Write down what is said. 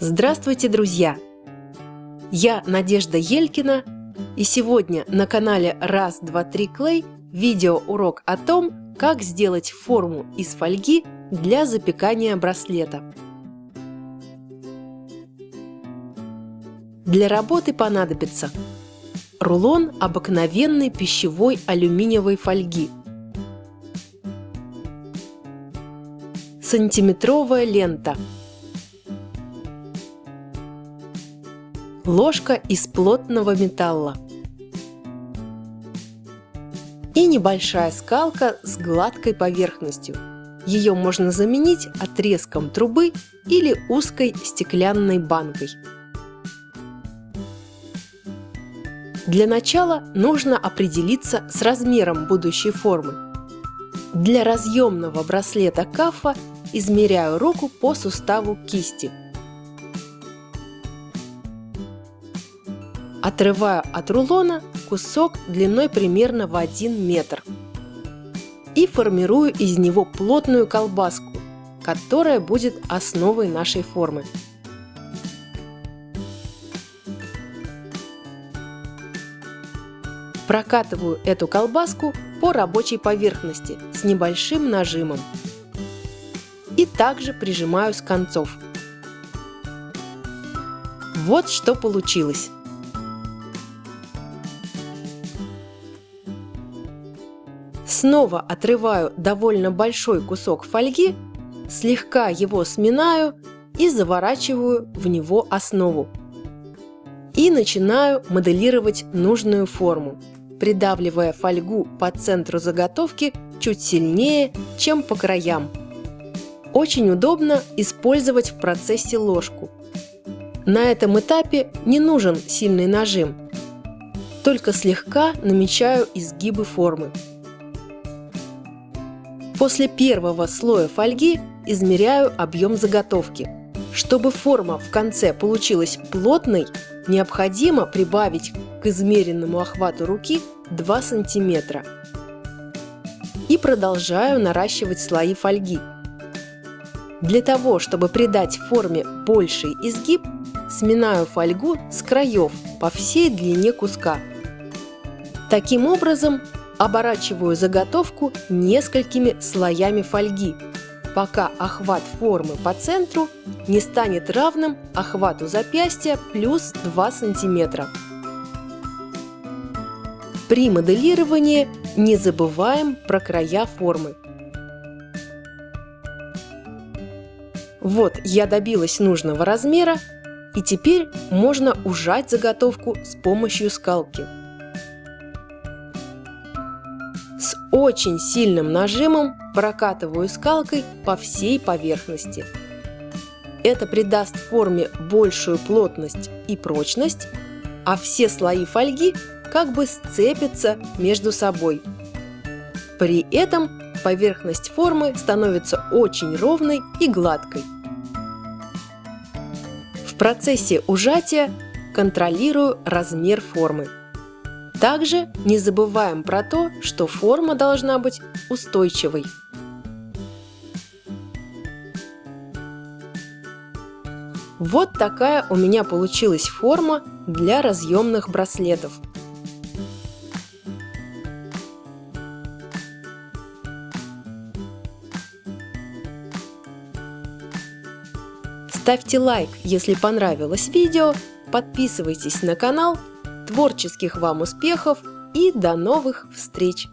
Здравствуйте, друзья! Я Надежда Елькина, и сегодня на канале Раз, два, три Клей видеоурок о том, как сделать форму из фольги для запекания браслета. Для работы понадобится рулон обыкновенной пищевой алюминиевой фольги, сантиметровая лента – ложка из плотного металла и небольшая скалка с гладкой поверхностью. Ее можно заменить отрезком трубы или узкой стеклянной банкой. Для начала нужно определиться с размером будущей формы. Для разъемного браслета кафа измеряю руку по суставу кисти – Отрываю от рулона кусок длиной примерно в 1 метр и формирую из него плотную колбаску, которая будет основой нашей формы. Прокатываю эту колбаску по рабочей поверхности с небольшим нажимом и также прижимаю с концов. Вот что получилось. Снова отрываю довольно большой кусок фольги, слегка его сминаю и заворачиваю в него основу. И начинаю моделировать нужную форму, придавливая фольгу по центру заготовки чуть сильнее, чем по краям. Очень удобно использовать в процессе ложку. На этом этапе не нужен сильный нажим, только слегка намечаю изгибы формы. После первого слоя фольги измеряю объем заготовки. Чтобы форма в конце получилась плотной, необходимо прибавить к измеренному охвату руки 2 см. И продолжаю наращивать слои фольги. Для того, чтобы придать форме больший изгиб, сминаю фольгу с краев по всей длине куска. Таким образом, Оборачиваю заготовку несколькими слоями фольги, пока охват формы по центру не станет равным охвату запястья плюс 2 см. При моделировании не забываем про края формы. Вот я добилась нужного размера, и теперь можно ужать заготовку с помощью скалки. Очень сильным нажимом прокатываю скалкой по всей поверхности. Это придаст форме большую плотность и прочность, а все слои фольги как бы сцепятся между собой. При этом поверхность формы становится очень ровной и гладкой. В процессе ужатия контролирую размер формы. Также не забываем про то, что форма должна быть устойчивой. Вот такая у меня получилась форма для разъемных браслетов. Ставьте лайк, если понравилось видео, подписывайтесь на канал Творческих вам успехов и до новых встреч!